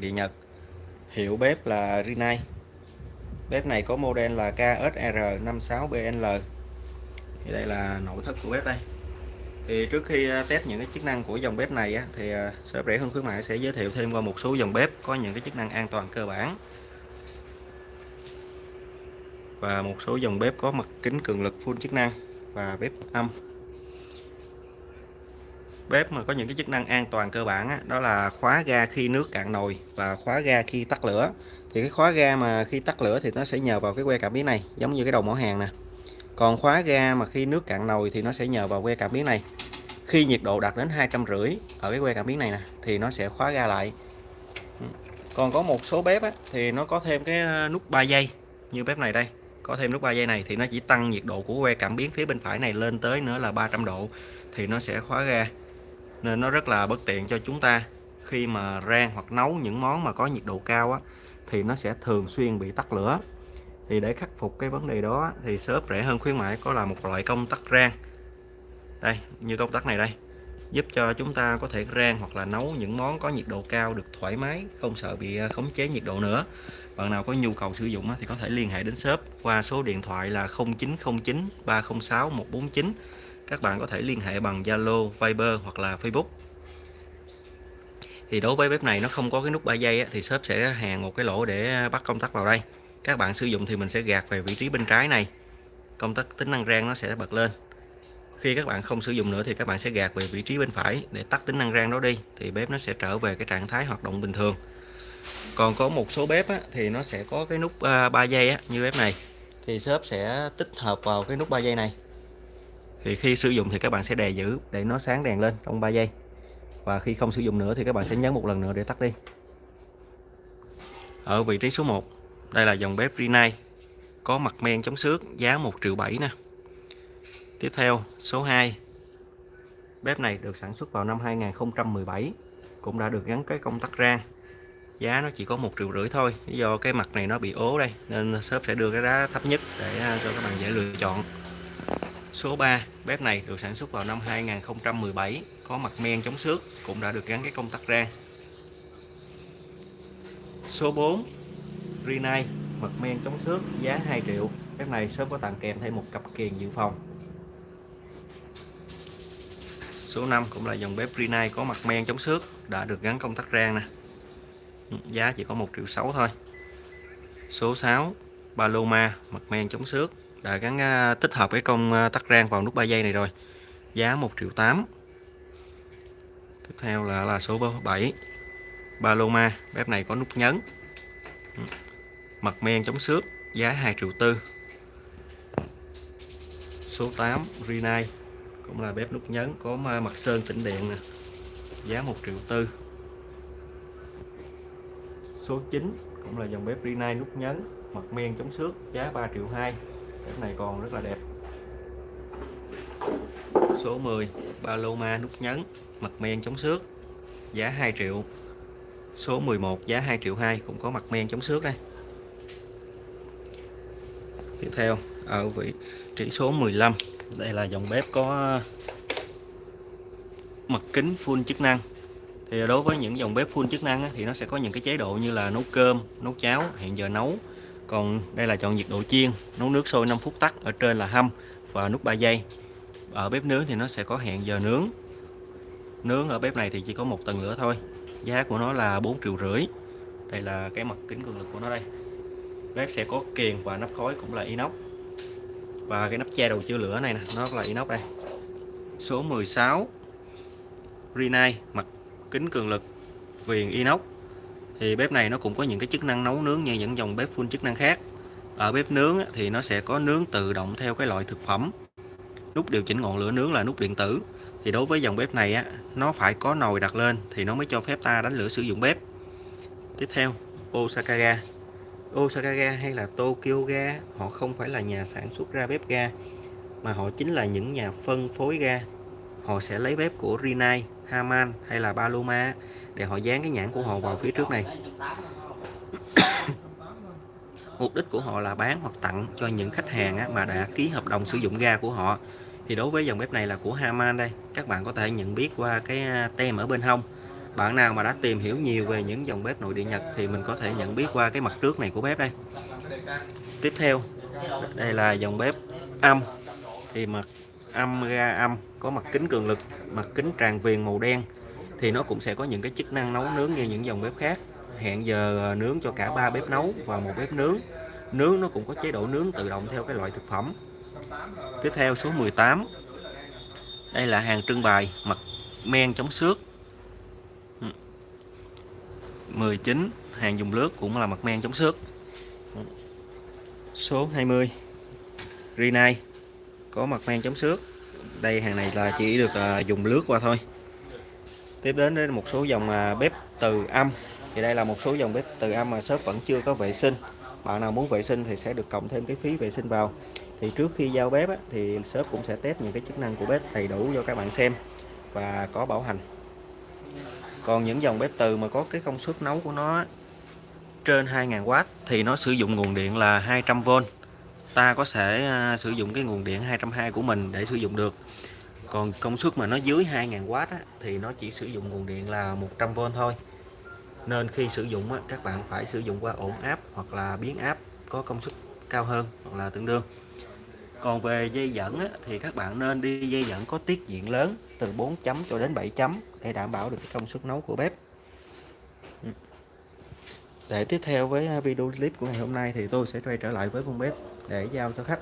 điện Nhật. Hiệu bếp là Rinnai. Bếp này có model là KSR56BNL thì đây là nội thất của bếp đây. Thì trước khi à, test những cái chức năng của dòng bếp này á, thì à, shop rẻ hơn khuyến mại sẽ giới thiệu thêm qua một số dòng bếp có những cái chức năng an toàn cơ bản. Và một số dòng bếp có mặt kính cường lực full chức năng và bếp âm bếp mà có những cái chức năng an toàn cơ bản á, đó là khóa ga khi nước cạn nồi và khóa ga khi tắt lửa. Thì cái khóa ga mà khi tắt lửa thì nó sẽ nhờ vào cái que cảm biến này giống như cái đầu mỏ hàng nè. Còn khóa ga mà khi nước cạn nồi thì nó sẽ nhờ vào que cảm biến này. Khi nhiệt độ đạt đến hai trăm rưỡi ở cái que cảm biến này nè thì nó sẽ khóa ga lại. Còn có một số bếp á, thì nó có thêm cái ờ, nút 3 giây như bếp này đây. Có thêm nút 3 giây này thì nó chỉ tăng nhiệt độ của que cảm biến phía bên phải này lên tới nữa là 300 độ thì nó sẽ khóa ga nên nó rất là bất tiện cho chúng ta. Khi mà rang hoặc nấu những món mà có nhiệt độ cao á, thì nó sẽ thường xuyên bị tắt lửa. Thì để khắc phục cái vấn đề đó thì shop rẻ hơn khuyến mãi có là một loại công tắc rang. Đây như công tắc này đây. Giúp cho chúng ta có thể rang hoặc là nấu những món có nhiệt độ cao được thoải mái không sợ bị à, khống chế nhiệt độ nữa. Bạn nào có nhu cầu sử dụng thì có thể liên hệ đến shop qua số điện thoại là 0909 306 149 các bạn có thể liên hệ bằng Zalo, Viber hoặc là Facebook. Thì đối với bếp này nó không có cái nút 3 giây thì shop sẽ hàn một cái lỗ để bắt công tắc vào đây. Các bạn sử dụng thì mình sẽ gạt về vị trí bên trái này. Công tắc tính năng rang nó sẽ bật lên. Khi các bạn không sử dụng nữa thì các bạn sẽ gạt về vị trí bên phải để tắt tính năng rang đó đi thì bếp nó sẽ trở về cái trạng thái hoạt động bình thường. Còn có một số bếp á, thì nó sẽ có cái nút à, 3 giây á, như bếp này. Thì shop sẽ tích hợp vào cái nút 3 giây này thì khi sử dụng thì các bạn sẽ đè giữ để nó sáng đèn lên trong 3 giây. Và khi không sử dụng nữa thì các bạn sẽ nhấn một lần nữa để tắt đi. Ở vị trí số 1 đây là dòng bếp Rinnai có mặt men chống xước giá 1 triệu 7 nè. Tiếp theo, số 2 bếp này được sản xuất vào năm 2017 cũng đã được gắn cái công tắc rang. Giá nó chỉ có một triệu rưỡi thôi, do cái mặt này nó bị ố đây, nên shop sẽ đưa cái giá thấp nhất để à, cho các bạn dễ lựa chọn số 3 bếp này được sản xuất vào năm 2017 có mặt men chống xước, cũng đã được gắn cái công tắc rang số 4 Rinnai, mặt men chống xước, giá 2 triệu. Bếp này sớm có tặng kèm thêm một cặp kiềng dự phòng. Số 5 cũng là dòng bếp Rinnai có mặt men chống xước, đã được gắn công tắc rang nè. Ừ, giá chỉ có 1 triệu 6 thôi. Số 6 Paloma, mặt men chống xước đã gắn à, tích hợp cái công à, tắc rang vào nút 3 giây này rồi. Giá 1 triệu 8 tiếp theo là là số 7 Paloma bếp này có nút nhấn. Ừ. Mặt men chống xước, giá 2 triệu tư. Số 8 Rinnai, cũng là bếp nút nhấn có mặt sơn tĩnh điện nè. Giá 1 triệu tư. Số 9 cũng là dòng bếp Rinnai nút nhấn, mặt men chống xước, giá 3 triệu 2 bếp này còn rất là đẹp. Số 10 Paloma nút nhấn, mặt men chống xước, giá 2 triệu. Số 11 giá 2 triệu 2 cũng có mặt men chống xước đây. Tiếp theo ở vị trí số 15 đây là dòng bếp có ờ, mặt kính full chức năng. Thì đối với những dòng bếp full chức năng thì nó sẽ có những cái chế độ như là nấu cơm, nấu cháo hiện giờ nấu còn đây là chọn nhiệt độ chiên, nấu nước sôi 5 phút tắt ở trên là hâm và nút 3 giây. Ở bếp nướng thì nó sẽ có hẹn giờ nướng. Nướng ở bếp này thì chỉ có một tầng lửa thôi. Giá của nó là 4 triệu rưỡi. Đây là cái mặt kính cường lực của nó đây. Bếp sẽ có kiền và nắp khói cũng là inox. Và cái nắp che đầu chứa lửa này nè, nó là inox đây. Số 16 Rinnai mặt kính cường lực, viền inox thì bếp này nó cũng có những cái chức năng nấu nướng như những dòng bếp full chức năng khác. Ở bếp nướng thì nó sẽ có nướng tự động theo cái loại thực phẩm. Nút điều chỉnh ngọn lửa nướng là nút điện tử. Thì đối với dòng bếp này á nó phải có nồi đặt lên thì nó mới cho phép ta đánh lửa sử dụng bếp. Tiếp theo Osaka ga Osaka ga hay là Tokyo ga họ không phải là nhà sản xuất ra bếp ga mà họ chính là những nhà phân phối ga. Họ sẽ lấy bếp của Rinnai, Haman hay là Paloma để họ dán cái nhãn của họ vào phía trước này. Mục đích của họ là bán hoặc tặng cho những khách hàng mà đã ký hợp đồng sử dụng ga của họ. Thì đối với dòng bếp này là của Haman đây. Các bạn có thể nhận biết qua cái à, tem ở bên hông. Bạn nào mà đã tìm hiểu nhiều về những dòng bếp nội địa Nhật thì mình có thể nhận biết qua cái mặt trước này của bếp đây. Tiếp theo, đây là dòng bếp âm thì mặt âm ga âm có mặt kính cường lực, mặt kính tràn viền màu đen, thì nó cũng sẽ có những cái chức năng nấu nướng như những dòng bếp khác. Hẹn giờ ờ, nướng cho cả ba bếp nấu và một bếp nướng. Nướng nó cũng có chế độ nướng tự động theo cái loại thực phẩm. Tiếp theo số 18 đây là hàng trưng bày, mặt men chống xước. 19 hàng dùng lướt cũng là mặt men chống xước. Số 20 Rinai có mặt men chống xước đây hàng này là chỉ được à, dùng lướt qua thôi. Tiếp đến đến một số dòng à, bếp từ âm. Thì đây là một số dòng bếp từ âm mà shop vẫn chưa có vệ sinh. Bạn nào muốn vệ sinh thì sẽ được cộng thêm cái phí vệ sinh vào. Thì trước khi giao bếp á, thì shop cũng sẽ test những cái chức năng của bếp đầy đủ cho các bạn xem và có bảo hành. Còn những dòng bếp từ mà có cái công suất nấu của nó trên 2.000W thì nó sử dụng nguồn điện là 200V ta có thể à, sử dụng cái nguồn điện 220 của mình để sử dụng được. Còn công suất mà nó dưới 2.000W á, thì nó chỉ sử dụng nguồn điện là 100V thôi. Nên khi sử dụng á, các bạn phải sử dụng qua ổn áp hoặc là biến áp có công suất cao hơn hoặc là tương đương. Còn về dây dẫn á, thì các bạn nên đi dây dẫn có tiết diện lớn từ 4 chấm cho đến 7 chấm để đảm bảo được cái công suất nấu của bếp. Để tiếp theo với à, video clip của ngày hôm nay thì tôi sẽ quay trở lại với con bếp để giao cho khách.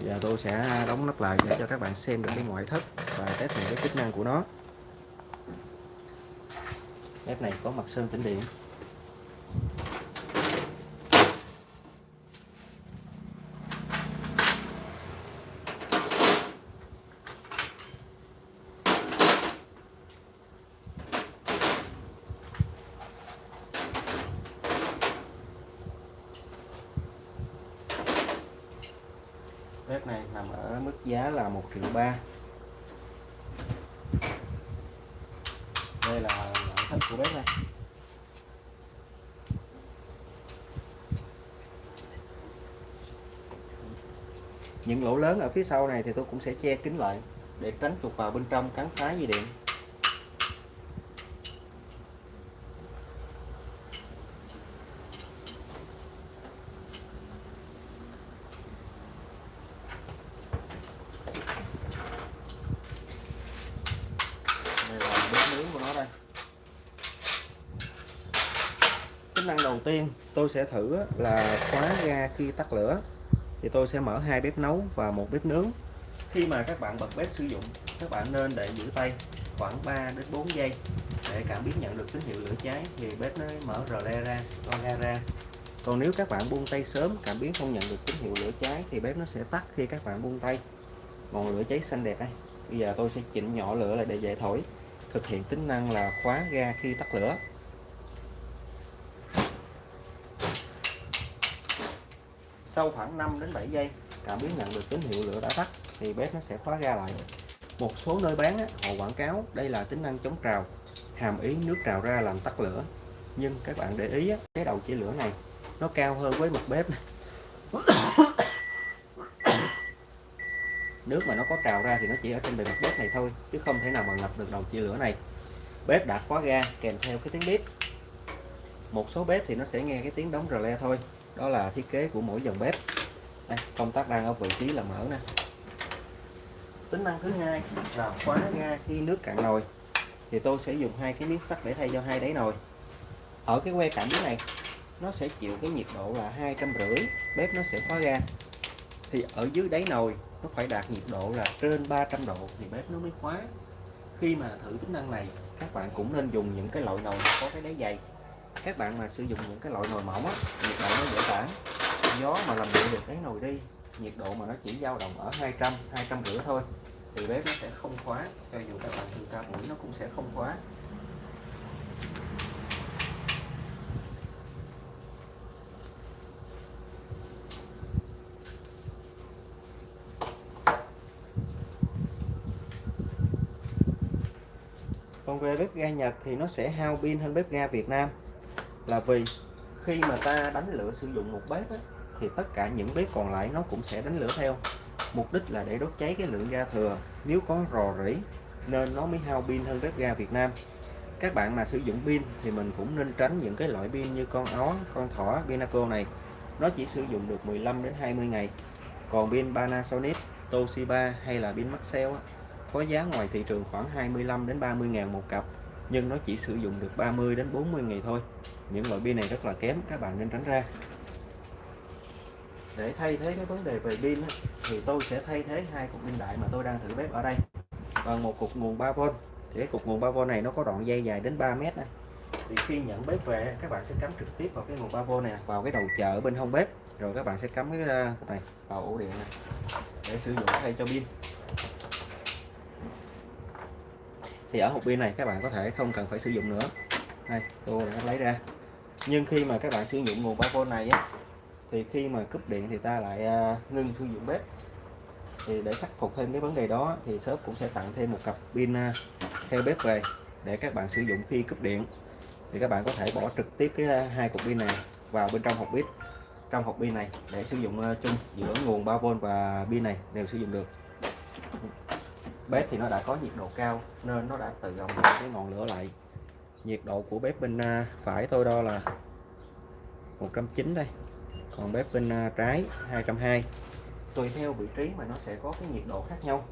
Và tôi sẽ đóng nắp lại để cho các bạn xem được cái ngoại thất và test những cái chức năng của nó. Bếp này có mặt sơn tĩnh điện. Này nằm ở mức giá là 1 triệu ba. Đây là nội thất của bếp này. Những lỗ lớn ở phía sau này thì tôi cũng sẽ che kín lại để tránh trục vào bên trong cắn phá dây điện năng đầu tiên tôi sẽ thử là khóa ga khi tắt lửa. Thì tôi sẽ mở hai bếp nấu và một bếp nướng. Khi mà các bạn bật bếp sử dụng, các bạn nên để giữ tay khoảng 3 đến 4 giây. Để cảm biến nhận được tín hiệu lửa cháy thì bếp nó mở rờ le ra lo ga ra. Còn nếu các bạn buông tay sớm, cảm biến không nhận được tín hiệu lửa cháy thì bếp nó sẽ tắt khi các bạn buông tay. Ngọn lửa cháy xanh đẹp đây. Bây giờ tôi sẽ chỉnh nhỏ lửa lại để dễ thổi. Thực hiện tính năng là khóa ga khi tắt lửa. Sau khoảng 5 đến 7 giây, cảm biến nhận được tín hiệu lửa đã tắt, thì bếp nó sẽ khóa ga lại. Một số nơi bán họ quảng cáo đây là tính năng chống trào, hàm ý nước trào ra làm tắt lửa. Nhưng các bạn để ý cái đầu chia lửa này, nó cao hơn với mặt bếp này. nước mà nó có trào ra thì nó chỉ ở trên bề mặt bếp này thôi, chứ không thể nào mà ngập được đầu chia lửa này. Bếp đã khóa ga kèm theo cái tiếng bếp. Một số bếp thì nó sẽ nghe cái tiếng đóng rờ le thôi đó là thiết kế của mỗi dòng bếp. Đây, công tắc đang ở vị trí là mở nè. Tính năng thứ hai là khóa ga khi nước cạn nồi. Thì tôi sẽ dùng hai cái miếng sắt để thay cho hai đáy nồi. Ở cái que cảnh này nó sẽ chịu cái nhiệt độ là hai trăm rưỡi bếp nó sẽ khóa ga. Thì ở dưới đáy nồi nó phải đạt nhiệt độ là trên 300 độ thì bếp nó mới khóa. Khi mà thử tính năng này các bạn cũng nên dùng những cái loại nồi có cái đáy dày các bạn mà sử dụng những cái loại nồi mỏng á, nhiệt độ nó dễ tản. Gió mà làm nguội được cái nồi đi, nhiệt độ mà nó chỉ dao động ở 200 200 rưỡi thôi, thì bếp nó sẽ không khóa, cho dù các bạn thường cao mũi nó cũng sẽ không khóa. Còn về bếp ga Nhật thì nó sẽ hao pin hơn bếp ga Việt Nam là vì khi mà ta đánh lửa sử dụng một bếp á, thì tất cả những bếp còn lại nó cũng sẽ đánh lửa theo. Mục đích là để đốt cháy cái lượng ga thừa. Nếu có rò rỉ nên nó mới hao pin hơn bếp ga Việt Nam. Các bạn mà sử dụng pin thì mình cũng nên tránh những cái loại pin như con ó con thỏ Pinaco này. Nó chỉ sử dụng được 15 đến 20 ngày. Còn pin Panasonic Toshiba hay là pin Maxell á, có giá ngoài thị trường khoảng 25 đến 30 ngàn một cặp nhưng nó chỉ sử dụng được 30 đến 40 ngày thôi. Những loại pin này rất là kém, các bạn nên tránh ra. Để thay thế cái vấn đề về pin thì tôi sẽ thay thế hai cục pin đại mà tôi đang thử bếp ở đây. Bằng một cục nguồn 3V thì cái cục nguồn 3V này nó có đoạn dây dài đến 3 mét này thì khi nhận bếp về, các bạn sẽ cắm trực tiếp vào cái nguồn 3V này vào cái đầu chợ bên hông bếp. Rồi các bạn sẽ cắm cái à, cục này vào ổ điện này để sử dụng thay cho pin. Thì ở hộp pin này các bạn có thể không cần phải sử dụng nữa. Đây tôi đã lấy ra. Nhưng khi mà các bạn sử dụng nguồn 3V này á, thì khi mà cúp điện thì ta lại à, ngưng sử dụng bếp. Thì để khắc phục thêm cái vấn đề đó thì shop cũng sẽ tặng thêm một cặp pin à, theo bếp về để các bạn sử dụng khi cúp điện. Thì các bạn có thể bỏ trực tiếp cái à, hai cục pin này vào bên trong hộp bếp trong hộp pin này để sử dụng chung giữa nguồn 3V và pin này đều sử dụng được bếp thì nó đã có nhiệt độ cao nên nó đã tự động cái ngọn lửa lại. Nhiệt độ của bếp bên à, phải tôi đo là 190 đây. Còn bếp bên à, trái 220 tùy theo vị trí mà nó sẽ có cái nhiệt độ khác nhau.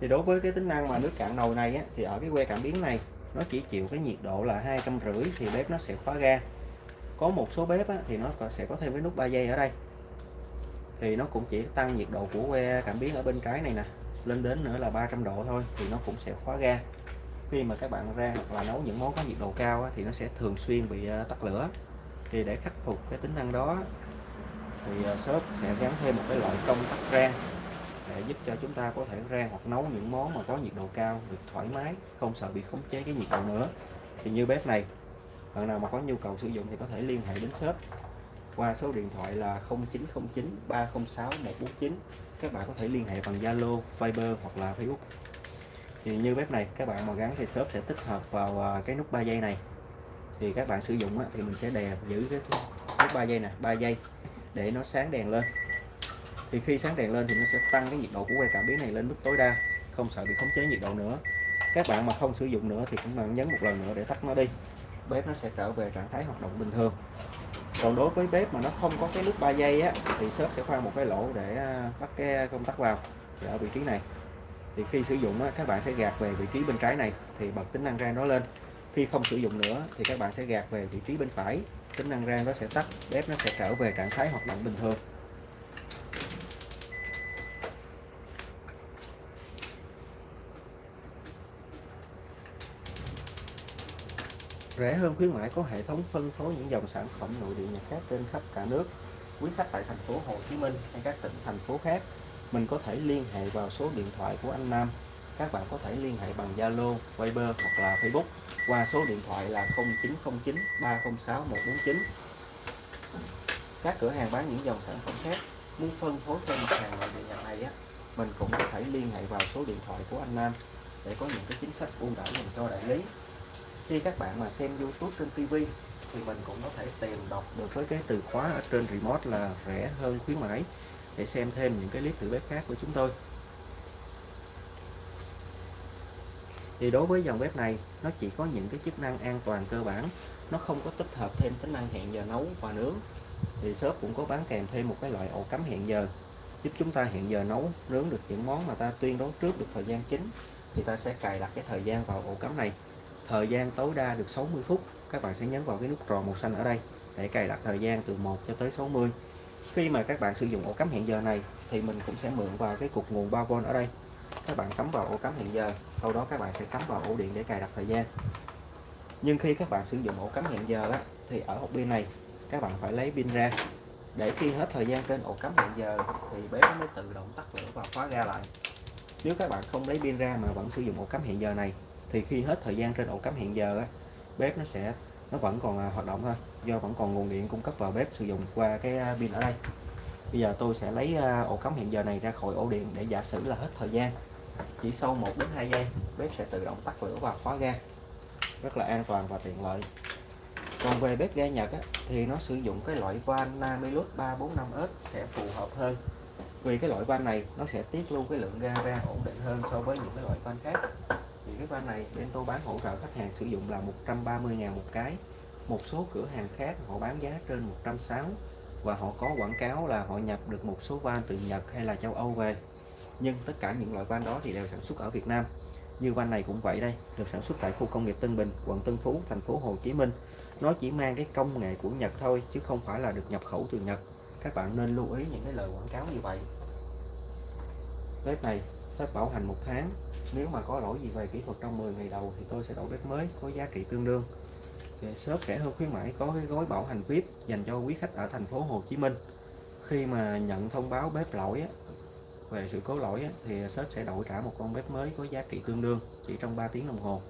Thì đối với cái tính năng mà nước cạn nồi này á, thì ở cái que cảm biến này nó chỉ chịu cái nhiệt độ là hai trăm rưỡi thì bếp nó sẽ khóa ga. Có một số bếp á, thì nó sẽ có thêm cái nút 3 giây ở đây. Thì nó cũng chỉ tăng nhiệt độ của que cảm biến ở bên trái này nè lên đến nữa là 300 độ thôi thì nó cũng sẽ khóa ga. Khi mà các bạn rang hoặc là nấu những món có nhiệt độ cao á, thì nó sẽ thường xuyên bị ờ, tắt lửa. Thì để khắc phục cái tính năng đó thì ờ, shop sẽ gắn thêm một cái loại công tắc rang để giúp cho chúng ta có thể rang hoặc nấu những món mà có nhiệt độ cao được thoải mái không sợ bị khống chế cái nhiệt độ nữa. Thì như bếp này bạn nào mà có nhu cầu sử dụng thì có thể liên hệ đến shop qua số điện thoại là 0909 306 149 các bạn có thể liên hệ bằng Zalo, Viber hoặc là Facebook. Thì như bếp này các bạn mà gắn thì shop sẽ tích hợp vào à, cái nút 3 giây này. Thì các bạn sử dụng thì mình sẽ đè giữ cái nút 3 giây nè 3 giây để nó sáng đèn lên. Thì khi sáng đèn lên thì nó sẽ tăng cái nhiệt độ của que cảm biến này lên mức tối đa không sợ bị khống chế nhiệt độ nữa. Các bạn mà không sử dụng nữa thì cũng bạn nhấn một lần nữa để tắt nó đi. Bếp nó sẽ trở về trạng thái hoạt động bình thường còn đối với bếp mà nó không có cái nút 3 giây á thì shop sẽ khoan một cái lỗ để à, bắt cái công tắc vào thì ở vị trí này. Thì khi sử dụng á, các bạn sẽ gạt về vị trí bên trái này thì bật tính năng rang đó lên. Khi không sử dụng nữa thì các bạn sẽ gạt về vị trí bên phải tính năng rang nó sẽ tắt bếp nó sẽ trở về trạng thái hoạt động bình thường. Rẻ hơn khuyến mãi có hệ thống phân phối những dòng sản phẩm nội địa nhật khác trên khắp cả nước. Quý khách tại thành phố Hồ Chí Minh hay các tỉnh thành phố khác mình có thể liên hệ vào số điện thoại của anh Nam. Các bạn có thể liên hệ bằng Zalo, Viber hoặc là Facebook qua số điện thoại là 0909 306 149 các cửa hàng bán những dòng sản phẩm khác muốn phân phối cho mặt hàng nội địa nhật này á mình cũng có thể liên hệ vào số điện thoại của anh Nam để có những cái chính sách ưu đãi dành cho đại lý khi các bạn mà xem YouTube trên TV thì mình cũng có thể tìm đọc được với cái từ khóa ở trên remote là rẻ hơn khuyến mãi. Để xem thêm những cái clip thử bếp khác của chúng tôi. Thì đối với dòng bếp này, nó chỉ có những cái chức năng an toàn cơ bản. Nó không có tích hợp thêm tính năng hẹn giờ nấu và nướng. Thì shop cũng có bán kèm thêm một cái loại ổ cắm hẹn giờ. Giúp chúng ta hẹn giờ nấu, nướng được những món mà ta tuyên đoán trước được thời gian chính, thì ta sẽ cài đặt cái thời gian vào ổ cắm này thời gian tối đa được 60 phút các bạn sẽ nhấn vào cái nút tròn màu xanh ở đây để cài đặt thời gian từ 1 cho tới 60 khi mà các bạn sử dụng ổ cắm hẹn giờ này thì mình cũng sẽ mượn vào cái cục nguồn 3V ở đây. Các bạn cắm vào ổ cắm hẹn giờ sau đó các bạn sẽ cắm vào ổ điện để cài đặt thời gian. Nhưng khi các bạn sử dụng ổ cắm hẹn giờ á, thì ở hộp pin này các bạn phải lấy pin ra. Để khi hết thời gian trên ổ cắm hẹn giờ thì bếp mới tự động tắt lửa và khóa ra lại. Nếu các bạn không lấy pin ra mà vẫn sử dụng ổ cắm hẹn giờ này thì khi hết thời gian trên ổ cắm hẹn giờ á, bếp nó sẽ nó vẫn còn à, hoạt động thôi. Do vẫn còn nguồn điện cung cấp vào bếp sử dụng qua cái à, pin ở đây. Bây giờ tôi sẽ lấy à, ổ cắm hẹn giờ này ra khỏi ổ điện để giả sử là hết thời gian. Chỉ sau 1 đến 2 giây bếp sẽ tự động tắt lửa và khóa ga. Rất là an toàn và tiện lợi. Còn về bếp ga Nhật á, thì nó sử dụng cái loại van Namilus 345S sẽ phù hợp hơn. Vì cái loại van này nó sẽ tiết lưu cái lượng ga ra ổn định hơn so với những cái loại van khác cái van này, bên tôi bán hỗ trợ khách hàng sử dụng là 130 ngàn một cái. Một số cửa hàng khác họ bán giá trên 160 và họ có quảng cáo là họ nhập được một số van từ Nhật hay là châu Âu về. Nhưng tất cả những loại van đó thì đều sản xuất ở Việt Nam. Như van này cũng vậy đây, được sản xuất tại khu công nghiệp Tân Bình, quận Tân Phú, thành phố Hồ Chí Minh. Nó chỉ mang cái công nghệ của Nhật thôi, chứ không phải là được nhập khẩu từ Nhật. Các bạn nên lưu ý những cái lời quảng cáo như vậy. Bếp này bếp bảo hành một tháng nếu mà có lỗi gì về kỹ thuật trong 10 ngày đầu thì tôi sẽ đổi bếp mới có giá trị tương đương. Shop rẻ hơn khuyến mãi có cái gói bảo hành VIP dành cho quý khách ở thành phố Hồ Chí Minh. Khi mà nhận thông báo bếp lỗi á, về sự cố lỗi á, thì shop sẽ đổi trả một con bếp mới có giá trị tương đương chỉ trong 3 tiếng đồng hồ.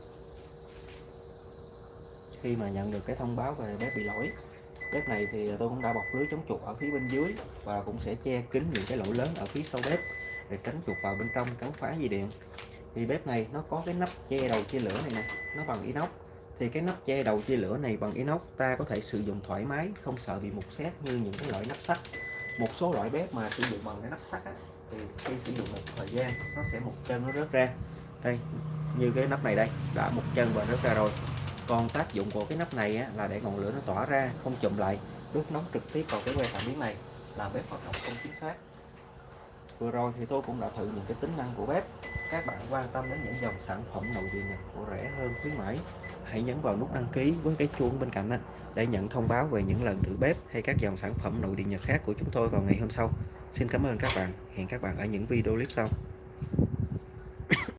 Khi mà nhận được cái thông báo về bếp bị lỗi bếp này thì tôi cũng đã bọc lưới chống chuột ở phía bên dưới và cũng sẽ che kín những cái lỗ lớn ở phía sau bếp để tránh chuột vào bên trong cắn phá dây điện thì bếp này nó có cái nắp che đầu chia lửa này nè nó bằng inox. Thì cái nắp che đầu chia lửa này bằng inox ta có thể sử dụng thoải mái không sợ bị mục xét như những cái loại nắp sắt. Một số loại bếp mà sử dụng bằng cái nắp sắt á, thì khi sử dụng một thời gian nó sẽ một chân nó rớt ra. Đây như cái nắp này đây đã một chân và rớt ra rồi. Còn tác dụng của cái nắp này á, là để ngọn lửa nó tỏa ra không chụm lại đốt nóng trực tiếp vào cái que cảm biến này làm bếp hoạt động không chính xác vừa rồi thì tôi cũng đã thử những cái tính năng của bếp các bạn quan tâm đến những dòng sản phẩm nội địa nhật của rẻ hơn khuyến mãi, hãy nhấn vào nút đăng ký với cái chuông bên cạnh để nhận thông báo về những lần thử bếp hay các dòng sản phẩm nội địa nhật khác của chúng tôi vào ngày hôm sau. Xin cảm ơn các bạn. Hẹn các bạn ở những video clip sau.